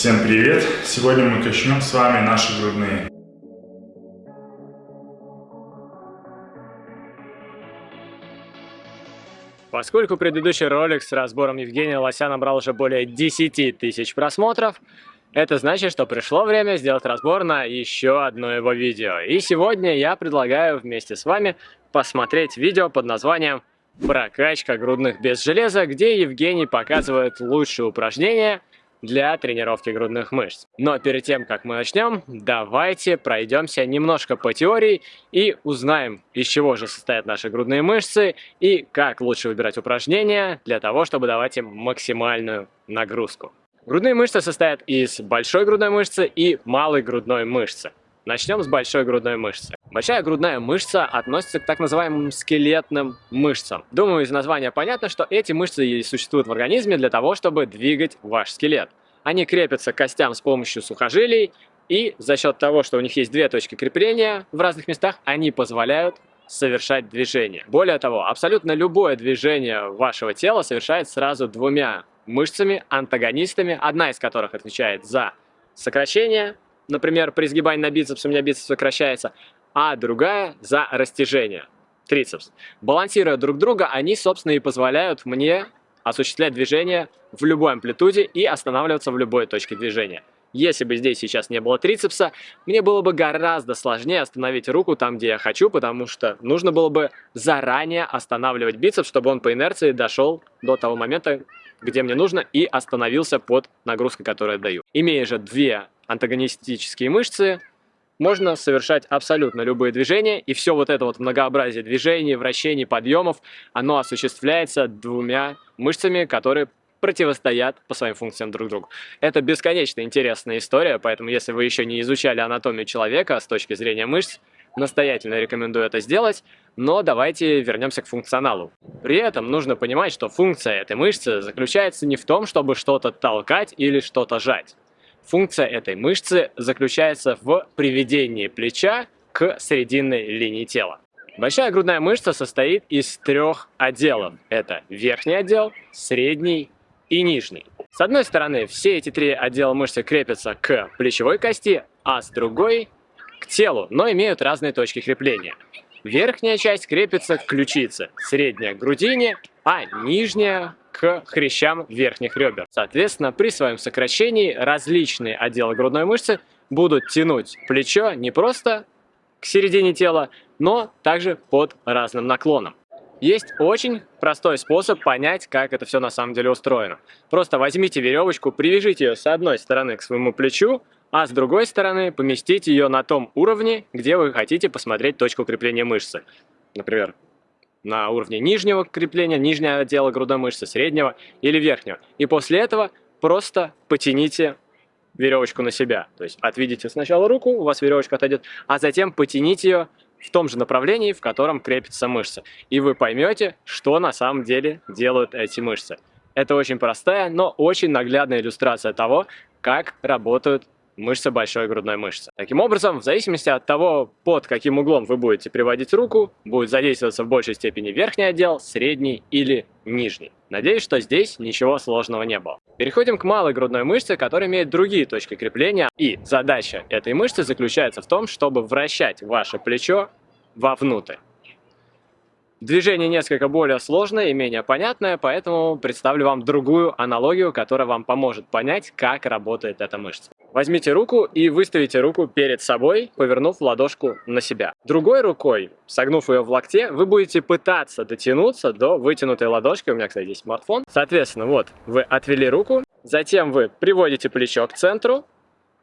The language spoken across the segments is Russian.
Всем привет! Сегодня мы качнем с вами наши грудные. Поскольку предыдущий ролик с разбором Евгения Лося набрал уже более 10 тысяч просмотров, это значит, что пришло время сделать разбор на еще одно его видео. И сегодня я предлагаю вместе с вами посмотреть видео под названием «Прокачка грудных без железа», где Евгений показывает лучшие упражнения для тренировки грудных мышц. Но перед тем, как мы начнем, давайте пройдемся немножко по теории и узнаем, из чего же состоят наши грудные мышцы и как лучше выбирать упражнения для того, чтобы давать им максимальную нагрузку. Грудные мышцы состоят из большой грудной мышцы и малой грудной мышцы. Начнем с большой грудной мышцы. Большая грудная мышца относится к так называемым скелетным мышцам. Думаю, из названия понятно, что эти мышцы существуют в организме для того, чтобы двигать ваш скелет. Они крепятся к костям с помощью сухожилий, и за счет того, что у них есть две точки крепления в разных местах, они позволяют совершать движение. Более того, абсолютно любое движение вашего тела совершает сразу двумя мышцами, антагонистами, одна из которых отвечает за сокращение, например, при сгибании на бицепс у меня бицепс сокращается, а другая за растяжение, трицепс. Балансируя друг друга, они, собственно, и позволяют мне осуществлять движение в любой амплитуде и останавливаться в любой точке движения. Если бы здесь сейчас не было трицепса, мне было бы гораздо сложнее остановить руку там, где я хочу, потому что нужно было бы заранее останавливать бицепс, чтобы он по инерции дошел до того момента, где мне нужно, и остановился под нагрузкой, которую я даю. Имея же две антагонистические мышцы, можно совершать абсолютно любые движения, и все вот это вот многообразие движений, вращений, подъемов, оно осуществляется двумя мышцами, которые противостоят по своим функциям друг другу. Это бесконечно интересная история, поэтому если вы еще не изучали анатомию человека с точки зрения мышц, настоятельно рекомендую это сделать, но давайте вернемся к функционалу. При этом нужно понимать, что функция этой мышцы заключается не в том, чтобы что-то толкать или что-то жать. Функция этой мышцы заключается в приведении плеча к срединной линии тела. Большая грудная мышца состоит из трех отделов. Это верхний отдел, средний и нижний. С одной стороны, все эти три отдела мышцы крепятся к плечевой кости, а с другой к телу, но имеют разные точки крепления. Верхняя часть крепится к ключице, средняя к грудине, а нижняя к хрящам верхних ребер. Соответственно, при своем сокращении различные отделы грудной мышцы будут тянуть плечо не просто к середине тела, но также под разным наклоном. Есть очень простой способ понять, как это все на самом деле устроено. Просто возьмите веревочку, привяжите ее с одной стороны к своему плечу, а с другой стороны поместите ее на том уровне, где вы хотите посмотреть точку крепления мышцы. Например, на уровне нижнего крепления, нижнего отдела грудной мышцы, среднего или верхнего. И после этого просто потяните веревочку на себя. То есть отведите сначала руку, у вас веревочка отойдет, а затем потяните ее в том же направлении, в котором крепится мышца. И вы поймете, что на самом деле делают эти мышцы. Это очень простая, но очень наглядная иллюстрация того, как работают мышца большой грудной мышцы. Таким образом, в зависимости от того, под каким углом вы будете приводить руку, будет задействоваться в большей степени верхний отдел, средний или нижний. Надеюсь, что здесь ничего сложного не было. Переходим к малой грудной мышце, которая имеет другие точки крепления. И задача этой мышцы заключается в том, чтобы вращать ваше плечо вовнутрь. Движение несколько более сложное и менее понятное, поэтому представлю вам другую аналогию, которая вам поможет понять, как работает эта мышца. Возьмите руку и выставите руку перед собой, повернув ладошку на себя. Другой рукой, согнув ее в локте, вы будете пытаться дотянуться до вытянутой ладошки. У меня, кстати, здесь смартфон. Соответственно, вот, вы отвели руку, затем вы приводите плечо к центру,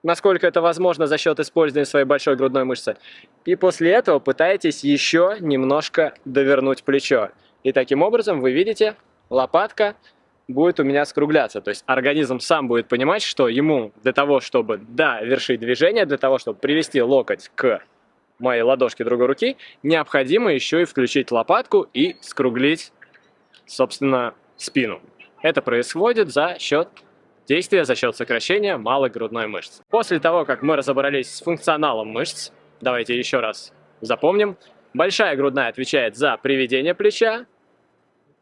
насколько это возможно за счет использования своей большой грудной мышцы. И после этого пытаетесь еще немножко довернуть плечо. И таким образом вы видите, лопатка будет у меня скругляться. То есть организм сам будет понимать, что ему для того, чтобы довершить движение, для того, чтобы привести локоть к моей ладошке другой руки, необходимо еще и включить лопатку и скруглить, собственно, спину. Это происходит за счет действия, за счет сокращения малой грудной мышцы. После того, как мы разобрались с функционалом мышц, давайте еще раз запомним. Большая грудная отвечает за приведение плеча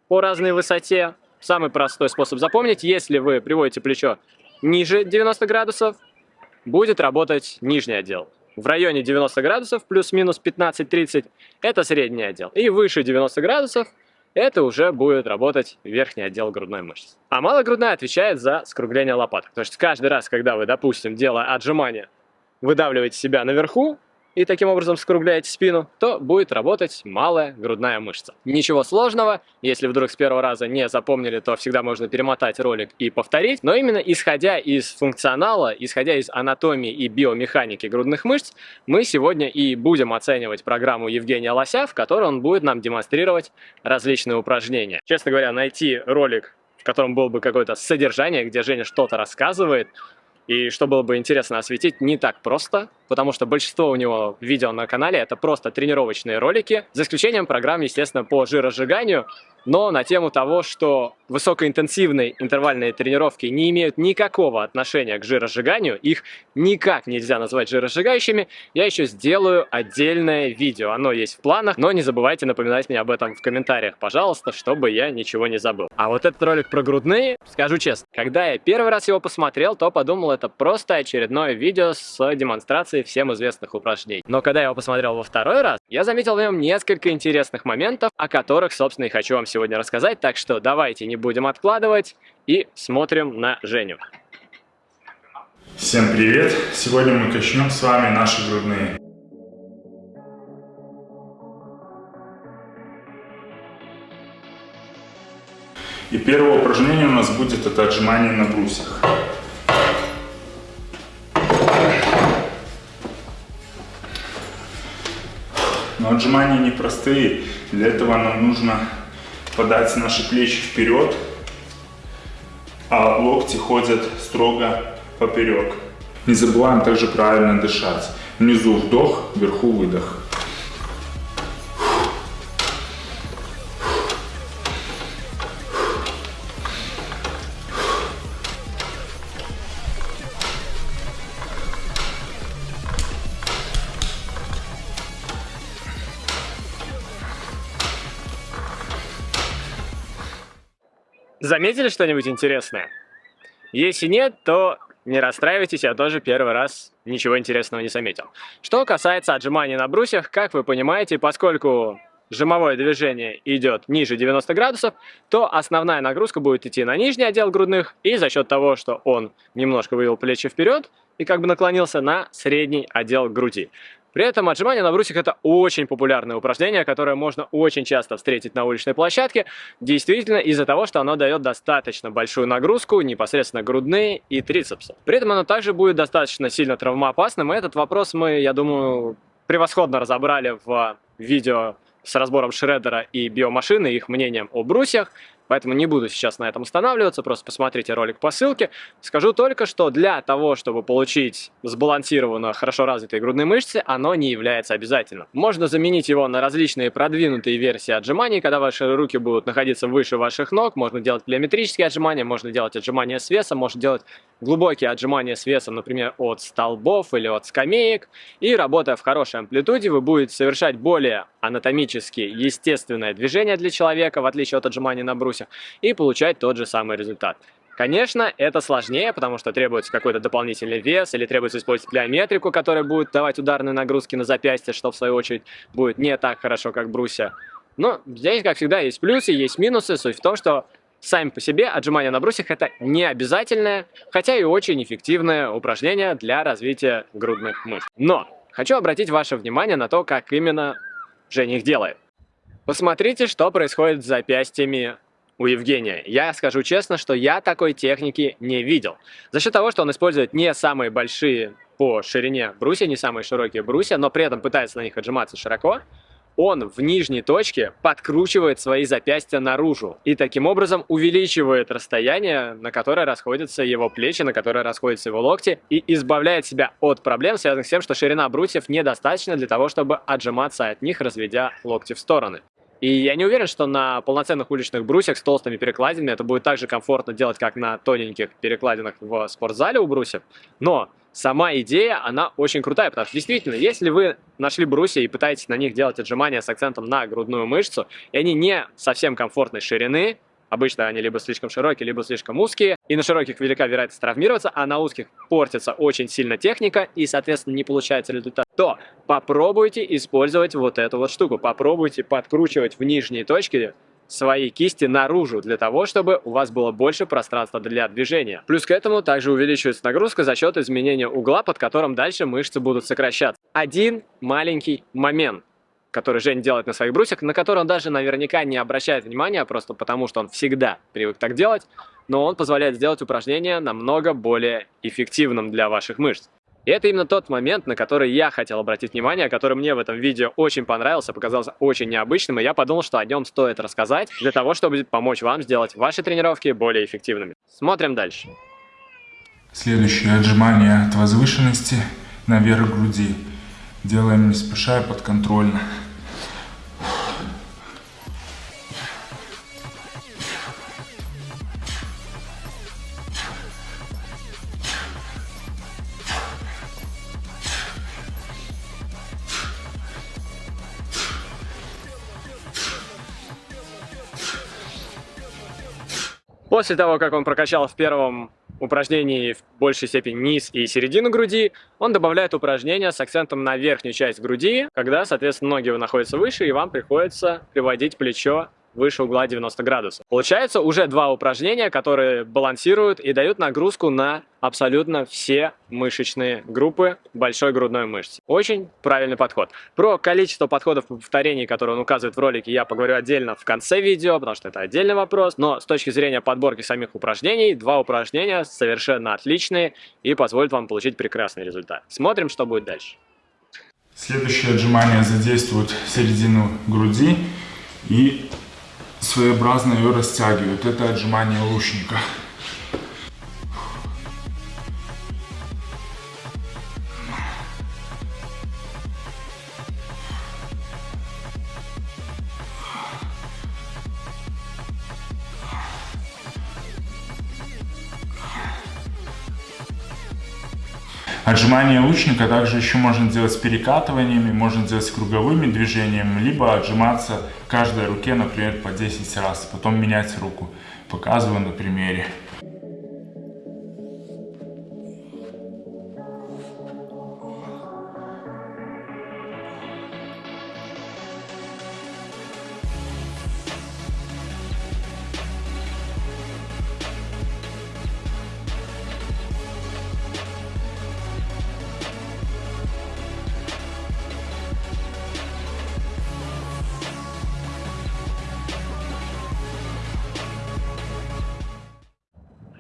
по разной высоте, Самый простой способ запомнить, если вы приводите плечо ниже 90 градусов, будет работать нижний отдел. В районе 90 градусов плюс-минус 15-30 это средний отдел. И выше 90 градусов это уже будет работать верхний отдел грудной мышцы. А малогрудная отвечает за скругление лопаток. То есть каждый раз, когда вы, допустим, делая отжимания, выдавливаете себя наверху, и таким образом скругляете спину, то будет работать малая грудная мышца. Ничего сложного, если вдруг с первого раза не запомнили, то всегда можно перемотать ролик и повторить, но именно исходя из функционала, исходя из анатомии и биомеханики грудных мышц, мы сегодня и будем оценивать программу Евгения Лося, в которой он будет нам демонстрировать различные упражнения. Честно говоря, найти ролик, в котором было бы какое-то содержание, где Женя что-то рассказывает, и что было бы интересно осветить, не так просто, потому что большинство у него видео на канале это просто тренировочные ролики, за исключением программ, естественно, по жиросжиганию, но на тему того, что высокоинтенсивные интервальные тренировки не имеют никакого отношения к жиросжиганию, их никак нельзя назвать жиросжигающими, я еще сделаю отдельное видео. Оно есть в планах, но не забывайте напоминать мне об этом в комментариях, пожалуйста, чтобы я ничего не забыл. А вот этот ролик про грудные, скажу честно, когда я первый раз его посмотрел, то подумал, это просто очередное видео с демонстрацией всем известных упражнений. Но когда я его посмотрел во второй раз, я заметил в нем несколько интересных моментов, о которых, собственно, и хочу вам рассказать, так что давайте не будем откладывать и смотрим на Женю. Всем привет! Сегодня мы качнем с вами наши грудные. И первое упражнение у нас будет это отжимание на брусьях. Но отжимания непростые. Для этого нам нужно подать наши плечи вперед, а локти ходят строго поперек. Не забываем также правильно дышать. Внизу вдох, вверху выдох. Заметили что-нибудь интересное? Если нет, то не расстраивайтесь, я тоже первый раз ничего интересного не заметил. Что касается отжиманий на брусьях, как вы понимаете, поскольку жимовое движение идет ниже 90 градусов, то основная нагрузка будет идти на нижний отдел грудных, и за счет того, что он немножко вывел плечи вперед и как бы наклонился на средний отдел груди. При этом отжимание на брусьях это очень популярное упражнение, которое можно очень часто встретить на уличной площадке, действительно из-за того, что оно дает достаточно большую нагрузку, непосредственно грудные и трицепсы. При этом оно также будет достаточно сильно травмоопасным, и этот вопрос мы, я думаю, превосходно разобрали в видео с разбором шреддера и биомашины, их мнением о брусьях. Поэтому не буду сейчас на этом останавливаться, просто посмотрите ролик по ссылке. Скажу только, что для того, чтобы получить сбалансированно хорошо развитые грудные мышцы, оно не является обязательным. Можно заменить его на различные продвинутые версии отжиманий, когда ваши руки будут находиться выше ваших ног. Можно делать плеометрические отжимания, можно делать отжимания с весом, можно делать глубокие отжимания с весом, например, от столбов или от скамеек. И работая в хорошей амплитуде, вы будете совершать более анатомически естественное движение для человека, в отличие от отжиманий на брусьях, и получать тот же самый результат. Конечно, это сложнее, потому что требуется какой-то дополнительный вес или требуется использовать плеометрику, которая будет давать ударные нагрузки на запястье, что в свою очередь будет не так хорошо, как брусья. Но здесь, как всегда, есть плюсы, есть минусы. Суть в том, что сами по себе отжимания на брусьях это не обязательное, хотя и очень эффективное упражнение для развития грудных мышц. Но хочу обратить ваше внимание на то, как именно Женя их делает. Посмотрите, что происходит с запястьями у Евгения. Я скажу честно, что я такой техники не видел. За счет того, что он использует не самые большие по ширине брусья, не самые широкие брусья, но при этом пытается на них отжиматься широко, он в нижней точке подкручивает свои запястья наружу и таким образом увеличивает расстояние, на которое расходятся его плечи, на которое расходятся его локти и избавляет себя от проблем, связанных с тем, что ширина брусьев недостаточна для того, чтобы отжиматься от них, разведя локти в стороны. И я не уверен, что на полноценных уличных брусьях с толстыми перекладинами это будет так же комфортно делать, как на тоненьких перекладинах в спортзале у брусьев. Но сама идея, она очень крутая, потому что действительно, если вы нашли брусья и пытаетесь на них делать отжимания с акцентом на грудную мышцу, и они не совсем комфортной ширины, Обычно они либо слишком широкие, либо слишком узкие. И на широких велика вероятность травмироваться, а на узких портится очень сильно техника и, соответственно, не получается результат. То попробуйте использовать вот эту вот штуку. Попробуйте подкручивать в нижние точки свои кисти наружу, для того, чтобы у вас было больше пространства для движения. Плюс к этому также увеличивается нагрузка за счет изменения угла, под которым дальше мышцы будут сокращаться. Один маленький момент который Жень делает на своих брусьях, на который он даже наверняка не обращает внимания, просто потому что он всегда привык так делать, но он позволяет сделать упражнение намного более эффективным для ваших мышц. И это именно тот момент, на который я хотел обратить внимание, который мне в этом видео очень понравился, показался очень необычным, и я подумал, что о нем стоит рассказать, для того, чтобы помочь вам сделать ваши тренировки более эффективными. Смотрим дальше. Следующее отжимание от возвышенности наверх груди. Делаем не спеша и подконтрольно. После того, как он прокачал в первом упражнении в большей степени низ и середину груди, он добавляет упражнения с акцентом на верхнюю часть груди, когда, соответственно, ноги находятся выше, и вам приходится приводить плечо выше угла 90 градусов. Получается уже два упражнения, которые балансируют и дают нагрузку на абсолютно все мышечные группы большой грудной мышцы. Очень правильный подход. Про количество подходов по повторений, которые он указывает в ролике, я поговорю отдельно в конце видео, потому что это отдельный вопрос. Но с точки зрения подборки самих упражнений, два упражнения совершенно отличные и позволят вам получить прекрасный результат. Смотрим, что будет дальше. Следующее отжимание задействует середину груди и своеобразно ее растягивают. Это отжимание лучника. Отжимание лучника также еще можно делать с перекатываниями, можно делать с круговыми движениями, либо отжиматься каждой руке, например, по 10 раз, потом менять руку. Показываю на примере.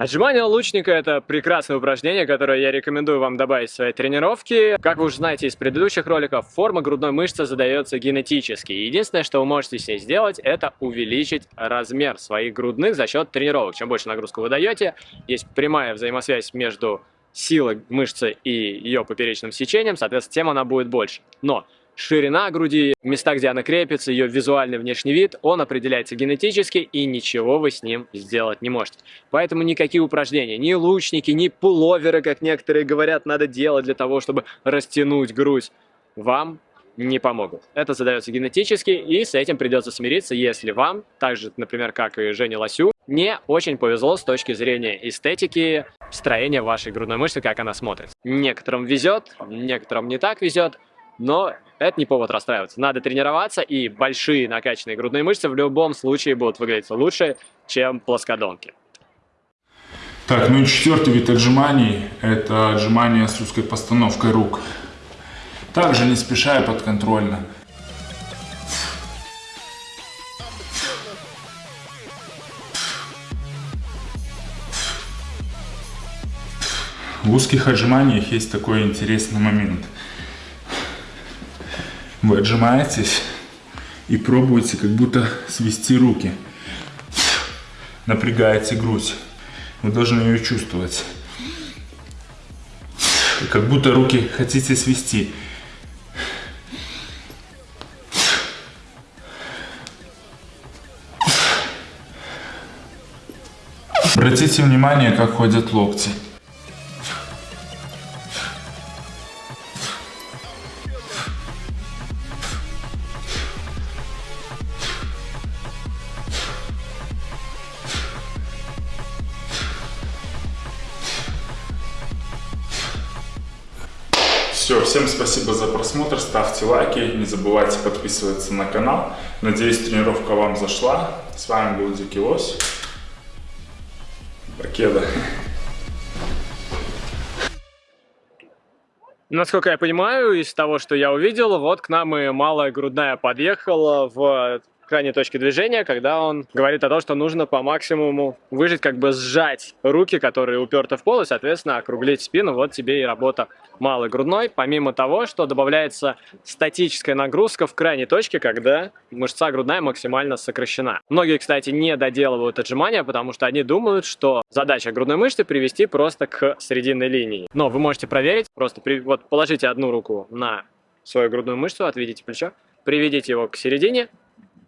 Отжимание лучника – это прекрасное упражнение, которое я рекомендую вам добавить в своей тренировке. Как вы уже знаете из предыдущих роликов, форма грудной мышцы задается генетически. Единственное, что вы можете с ней сделать, это увеличить размер своих грудных за счет тренировок. Чем больше нагрузку вы даете, есть прямая взаимосвязь между силой мышцы и ее поперечным сечением, соответственно, тем она будет больше. Но Ширина груди, места, где она крепится, ее визуальный внешний вид, он определяется генетически, и ничего вы с ним сделать не можете. Поэтому никакие упражнения, ни лучники, ни пуловеры, как некоторые говорят, надо делать для того, чтобы растянуть грудь, вам не помогут. Это задается генетически, и с этим придется смириться, если вам, так же, например, как и Жене Лосю, не очень повезло с точки зрения эстетики строения вашей грудной мышцы, как она смотрится. Некоторым везет, некоторым не так везет, но это не повод расстраиваться. Надо тренироваться, и большие накачанные грудные мышцы в любом случае будут выглядеть лучше, чем плоскодонки. Так, ну и четвертый вид отжиманий – это отжимания с узкой постановкой рук. Также не спеша и подконтрольно. В узких отжиманиях есть такой интересный момент – вы отжимаетесь и пробуете как будто свести руки. Напрягаете грудь. Вы должны ее чувствовать. Как будто руки хотите свести. Обратите внимание, как ходят локти. Всем спасибо за просмотр, ставьте лайки, не забывайте подписываться на канал. Надеюсь, тренировка вам зашла. С вами был Дикий Лось. Покеда. Насколько я понимаю, из того, что я увидел, вот к нам и малая грудная подъехала в крайней точки движения, когда он говорит о том, что нужно по максимуму выжить, как бы сжать руки, которые уперты в пол, и, соответственно, округлить спину. Вот тебе и работа малой грудной, помимо того, что добавляется статическая нагрузка в крайней точке, когда мышца грудная максимально сокращена. Многие, кстати, не доделывают отжимания, потому что они думают, что задача грудной мышцы привести просто к срединной линии. Но вы можете проверить, просто при... вот положите одну руку на свою грудную мышцу, отведите плечо, приведите его к середине,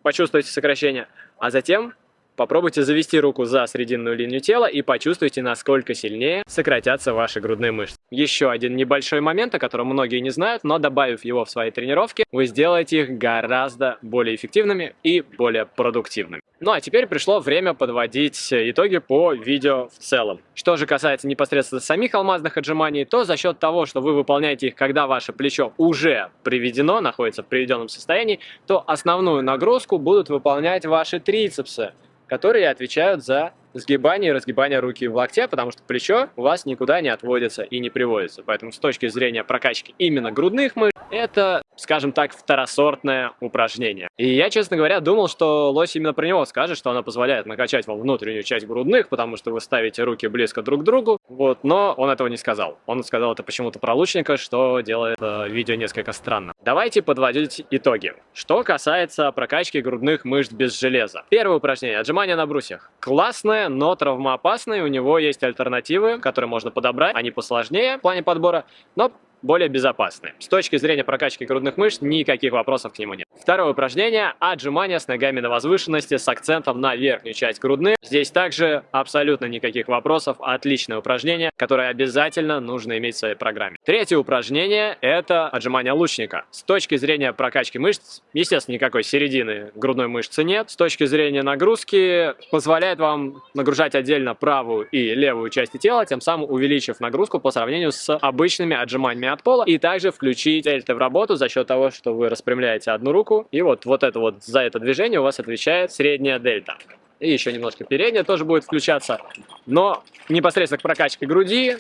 почувствуйте сокращение, а затем Попробуйте завести руку за срединную линию тела и почувствуйте, насколько сильнее сократятся ваши грудные мышцы. Еще один небольшой момент, о котором многие не знают, но добавив его в свои тренировки, вы сделаете их гораздо более эффективными и более продуктивными. Ну а теперь пришло время подводить итоги по видео в целом. Что же касается непосредственно самих алмазных отжиманий, то за счет того, что вы выполняете их, когда ваше плечо уже приведено, находится в приведенном состоянии, то основную нагрузку будут выполнять ваши трицепсы которые отвечают за сгибание и разгибание руки в локте, потому что плечо у вас никуда не отводится и не приводится. Поэтому с точки зрения прокачки именно грудных мышц, это, скажем так, второсортное упражнение. И я, честно говоря, думал, что лось именно про него скажет, что оно позволяет накачать вам внутреннюю часть грудных, потому что вы ставите руки близко друг к другу, вот, но он этого не сказал. Он сказал это почему-то про лучника, что делает э, видео несколько странно. Давайте подводить итоги. Что касается прокачки грудных мышц без железа. Первое упражнение – отжимания на брусьях. Классное, но травмоопасный. У него есть альтернативы, которые можно подобрать. Они посложнее в плане подбора, но более безопасны. С точки зрения прокачки грудных мышц никаких вопросов к нему нет. Второе упражнение – отжимания с ногами на возвышенности с акцентом на верхнюю часть грудных. Здесь также абсолютно никаких вопросов. Отличное упражнение, которое обязательно нужно иметь в своей программе. Третье упражнение – это отжимания лучника. С точки зрения прокачки мышц, естественно, никакой середины грудной мышцы нет. С точки зрения нагрузки позволяет вам нагружать отдельно правую и левую части тела, тем самым увеличив нагрузку по сравнению с обычными отжиманиями от пола. И также включить дельты в работу за счет того, что вы распрямляете одну руку. И вот, вот это вот за это движение у вас отвечает средняя дельта. И еще немножко передняя тоже будет включаться. Но непосредственно к прокачке груди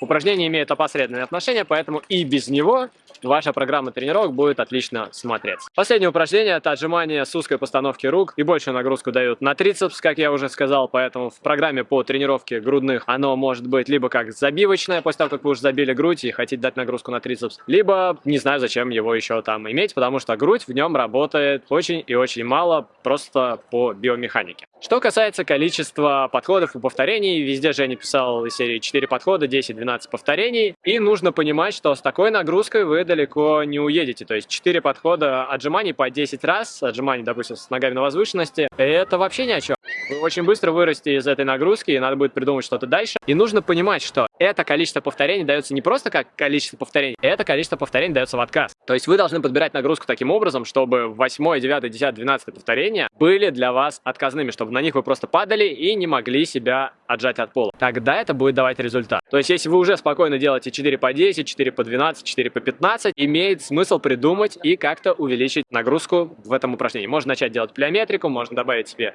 упражнение имеет опосредованное отношение, поэтому и без него ваша программа тренировок будет отлично смотреться. Последнее упражнение это отжимание с узкой постановки рук и большую нагрузку дают на трицепс, как я уже сказал, поэтому в программе по тренировке грудных оно может быть либо как забивочное, после того, как вы уже забили грудь и хотите дать нагрузку на трицепс, либо не знаю, зачем его еще там иметь, потому что грудь в нем работает очень и очень мало, просто по биомеханике. Что касается количества подходов и повторений, везде Женя писал из серии 4 подхода, 10-12 повторений, и нужно понимать, что с такой нагрузкой вы далеко не уедете. То есть 4 подхода отжиманий по 10 раз, отжиманий, допустим, с ногами на возвышенности, это вообще ни о чем. Вы очень быстро вырасте из этой нагрузки, и надо будет придумать что-то дальше. И нужно понимать, что это количество повторений дается не просто как количество повторений, это количество повторений дается в отказ. То есть вы должны подбирать нагрузку таким образом, чтобы 8, 9, 10, 12 повторения были для вас отказными, чтобы на них вы просто падали и не могли себя отжать от пола. Тогда это будет давать результат. То есть если вы уже спокойно делаете 4 по 10, 4 по 12, 4 по 15, имеет смысл придумать и как-то увеличить нагрузку в этом упражнении. Можно начать делать плеометрику, можно добавить себе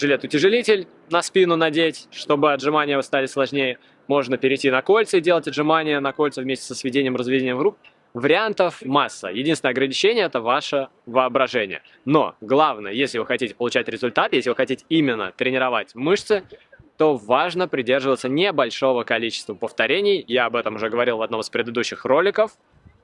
жилет-утяжелитель на спину надеть, чтобы отжимания стали сложнее. Можно перейти на кольца и делать отжимания на кольца вместе со сведением, разведением рук. Вариантов масса. Единственное ограничение – это ваше воображение. Но главное, если вы хотите получать результат, если вы хотите именно тренировать мышцы, то важно придерживаться небольшого количества повторений. Я об этом уже говорил в одном из предыдущих роликов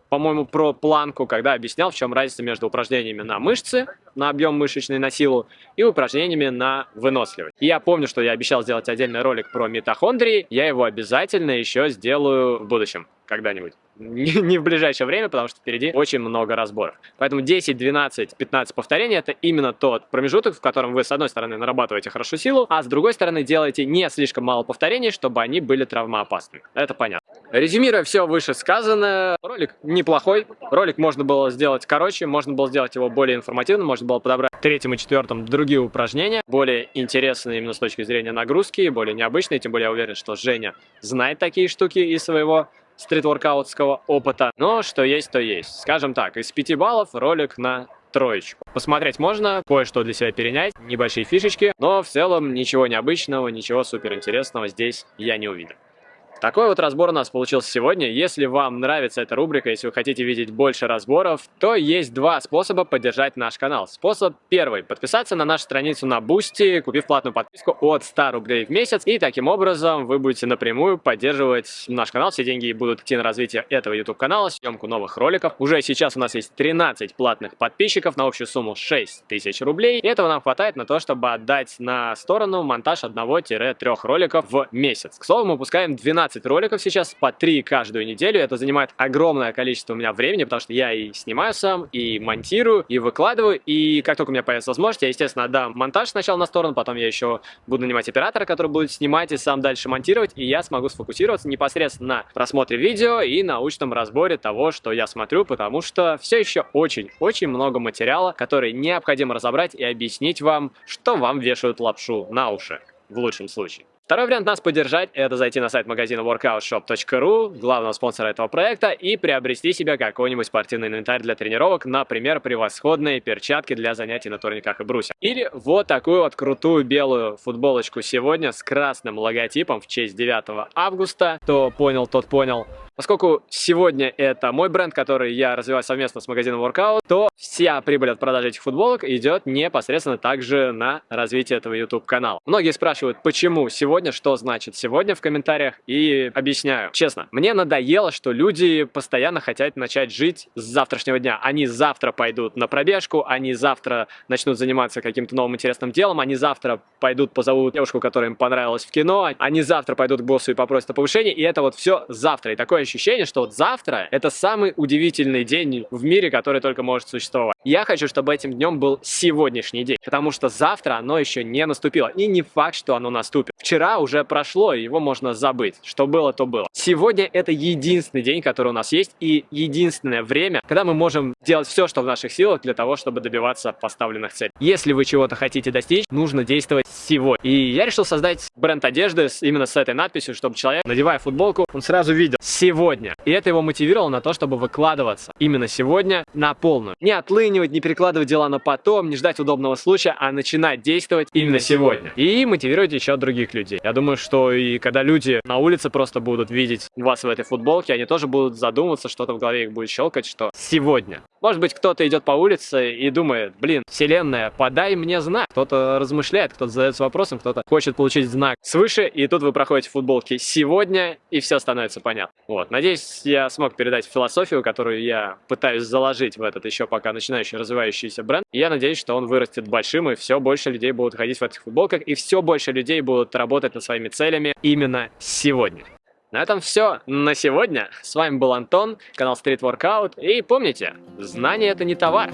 по-моему, про планку, когда объяснял, в чем разница между упражнениями на мышцы, на объем мышечный, на силу, и упражнениями на выносливость. И я помню, что я обещал сделать отдельный ролик про митохондрии, я его обязательно еще сделаю в будущем когда-нибудь. Не в ближайшее время, потому что впереди очень много разборов. Поэтому 10, 12, 15 повторений это именно тот промежуток, в котором вы с одной стороны нарабатываете хорошую силу, а с другой стороны делаете не слишком мало повторений, чтобы они были травмоопасными. Это понятно. Резюмируя все вышесказанное, ролик неплохой. Ролик можно было сделать короче, можно было сделать его более информативным, можно было подобрать третьим и четвертым другие упражнения, более интересные именно с точки зрения нагрузки, более необычные, тем более я уверен, что Женя знает такие штуки из своего стритворкаутского опыта, но что есть, то есть. Скажем так, из 5 баллов ролик на троечку. Посмотреть можно, кое-что для себя перенять, небольшие фишечки, но в целом ничего необычного, ничего суперинтересного здесь я не увидел. Такой вот разбор у нас получился сегодня. Если вам нравится эта рубрика, если вы хотите видеть больше разборов, то есть два способа поддержать наш канал. Способ первый. Подписаться на нашу страницу на Boosty, купив платную подписку от 100 рублей в месяц. И таким образом вы будете напрямую поддерживать наш канал. Все деньги будут идти на развитие этого YouTube канала, съемку новых роликов. Уже сейчас у нас есть 13 платных подписчиков на общую сумму 6 тысяч рублей. И этого нам хватает на то, чтобы отдать на сторону монтаж 1-3 роликов в месяц. К слову, мы выпускаем 12 15 роликов сейчас, по 3 каждую неделю. Это занимает огромное количество у меня времени, потому что я и снимаю сам, и монтирую, и выкладываю. И как только у меня появится возможность, я, естественно, отдам монтаж сначала на сторону, потом я еще буду нанимать оператора, который будет снимать и сам дальше монтировать, и я смогу сфокусироваться непосредственно на просмотре видео и научном разборе того, что я смотрю, потому что все еще очень-очень много материала, который необходимо разобрать и объяснить вам, что вам вешают лапшу на уши, в лучшем случае. Второй вариант нас поддержать – это зайти на сайт магазина workoutshop.ru, главного спонсора этого проекта, и приобрести себе какой-нибудь спортивный инвентарь для тренировок, например, превосходные перчатки для занятий на турниках и брусьях. Или вот такую вот крутую белую футболочку сегодня с красным логотипом в честь 9 августа. Кто понял, тот понял. Поскольку сегодня это мой бренд, который я развиваю совместно с магазином Workout, то вся прибыль от продажи этих футболок идет непосредственно также на развитие этого YouTube канала. Многие спрашивают, почему сегодня, что значит сегодня в комментариях, и объясняю. Честно, мне надоело, что люди постоянно хотят начать жить с завтрашнего дня. Они завтра пойдут на пробежку, они завтра начнут заниматься каким-то новым интересным делом, они завтра пойдут позовут девушку, которая им понравилась в кино, они завтра пойдут к боссу и попросят о повышении, и это вот все завтра. И такое ощущение, что вот завтра это самый удивительный день в мире, который только может существовать. Я хочу, чтобы этим днем был сегодняшний день, потому что завтра оно еще не наступило. И не факт, что оно наступит. Вчера уже прошло, его можно забыть. Что было, то было. Сегодня это единственный день, который у нас есть, и единственное время, когда мы можем делать все, что в наших силах для того, чтобы добиваться поставленных целей. Если вы чего-то хотите достичь, нужно действовать сегодня. И я решил создать бренд одежды именно с этой надписью, чтобы человек, надевая футболку, он сразу видел сегодня. И это его мотивировало на то, чтобы выкладываться именно сегодня на полную. Не отлынивать, не перекладывать дела на потом, не ждать удобного случая, а начинать действовать именно сегодня. И мотивировать еще других людей. Я думаю, что и когда люди на улице просто будут видеть вас в этой футболке, они тоже будут задумываться, что-то в голове их будет щелкать, что сегодня. Может быть, кто-то идет по улице и думает, блин, вселенная, подай мне знак. Кто-то размышляет, кто-то задается вопросом, кто-то хочет получить знак свыше, и тут вы проходите футболки сегодня, и все становится понятно. Вот, надеюсь, я смог передать философию, которую я пытаюсь заложить в этот еще пока начинающий развивающийся бренд. И я надеюсь, что он вырастет большим, и все больше людей будут ходить в этих футболках, и все больше людей будут работать над своими целями именно сегодня. На этом все на сегодня. С вами был Антон, канал Street Workout. И помните, знание это не товар,